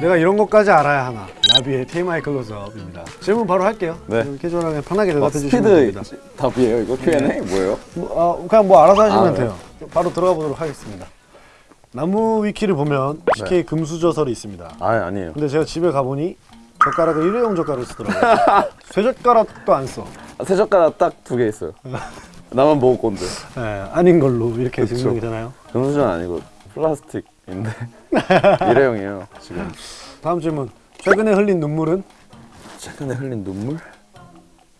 내가 이런 것까지 알아야 하나? 라비의 TMI 클로즈업입니다. 질문 바로 할게요. 네. 캐주얼하게 편하게 어, 대답해 주시면 됩니다. 스피드 답이에요 이거? Q&A? 뭐예요? 뭐, 아, 그냥 뭐 알아서 하시면 아, 네. 돼요. 바로 들어가 보도록 하겠습니다. 나무 위키를 보면 CK 금수저설이 있습니다. 아 아니에요. 근데 제가 집에 가보니 젓가락을 일회용 젓가락을 쓰더라고요. 쇠젓가락도 안써. 아, 세 젓가락 딱 두 개 있어요. 나만 먹을 건데 예, 아닌 걸로 이렇게 그쵸. 증명이 되나요? 금수저는 아니고 플라스틱인데 일회용이에요 지금 다음 질문 최근에 흘린 눈물은? 최근에 흘린 눈물?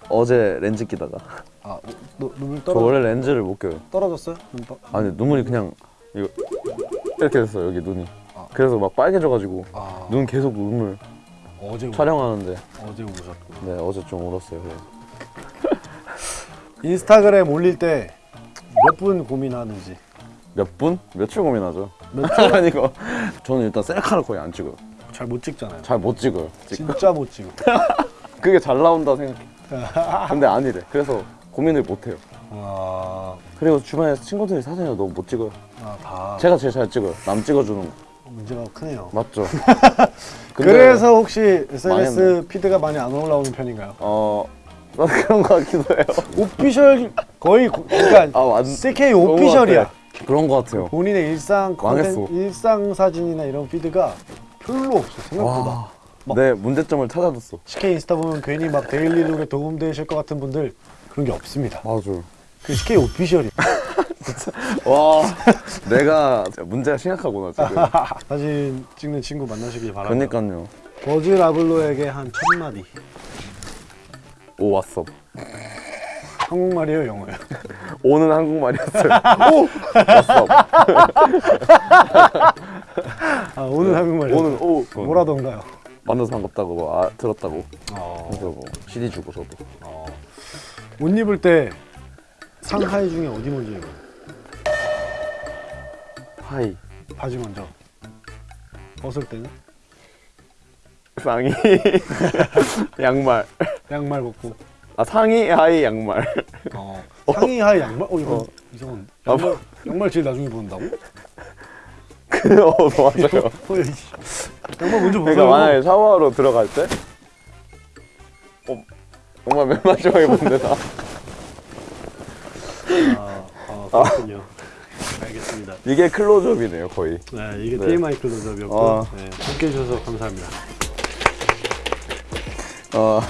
어제 렌즈 끼다가 아 노, 눈물 저 떨어, 원래 렌즈를 못 껴요 떨어졌어요? 눈 아니 눈물이 그냥 이거 이렇게 됐어요 여기 눈이 아. 그래서 막 빨개져가지고 아 눈 계속 눈물 어제 우, 촬영하는데 어제 우셨고 네 어제 좀 울었어요 인스타그램 올릴 때 몇 분 고민하는지 몇 분? 며칠 고민하죠? 아니고 저는 일단 셀카를 거의 안 찍어요. 잘 못 찍잖아요. 잘 못 찍어요 찍- 진짜 못 찍어. 그게 잘 나온다 생각해. 근데 아니래. 그래서 고민을 못 해요. 와... 그리고 주변에 친구들이 사진을 너무 못 찍어요. 아, 다. 제가 제일 잘 찍어요. 남 찍어주는 거. 문제가 크네요. 맞죠. 그래서 혹시 SNS 많이 피드가 많이 안 올라오는 편인가요? 어 그런 거 같기도 해요. 오피셜 거의 고- 그러니까 아 완, CK 오피셜이야. 그런 거 같아요. 본인의 일상 망했어. 일상 사진이나 이런 피드가 별로 없어 생각보다. 와, 막- 내 문제점을 찾아줬어. CK 인스타 보면 괜히 막 데일리룩에 도움되실 것 같은 분들 그런 게 없습니다. 맞아요 그 CK 오피셜이야. 와 내가 문제가 심각하구나 지금. 사진 찍는 친구 만나시길 바랍니다. 그러니까요. 버즈 라블로에게 한 첫마디. 오 왔어. 한국말이에요 영어예요? 오는 한국말이었어요. 오! 왔어. 아 오늘 한국말이요? 오는 오. 뭐라던가요? 만나서 반갑다고 뭐, 아, 들었다고. 어, 그래서 뭐 CD 주고 저도. 어. 옷 입을 때 상하이 중에 어디 먼저 입어요? 하이. 바지 먼저. 벗을 때는? 상의. 양말. 양말 벗고 아 상의 하의 양말. 어. 상의 하의 양말? 어 이거 어. 이상한. 아, 양말, 양말 제일 나중에 벗는다고? 그 어, 맞아요. 어, 이 양말 먼저 그러니까 만약에 샤워하러 들어갈 때? 어, 정말 맨 마지막에 본데 나 아, 아 그렇군요. 알겠습니다. 이게 클로즈업이네요 거의. 네 이게 네. TMI 클로즈업이었고 아. 네, 함께 해주셔서 감사합니다. 어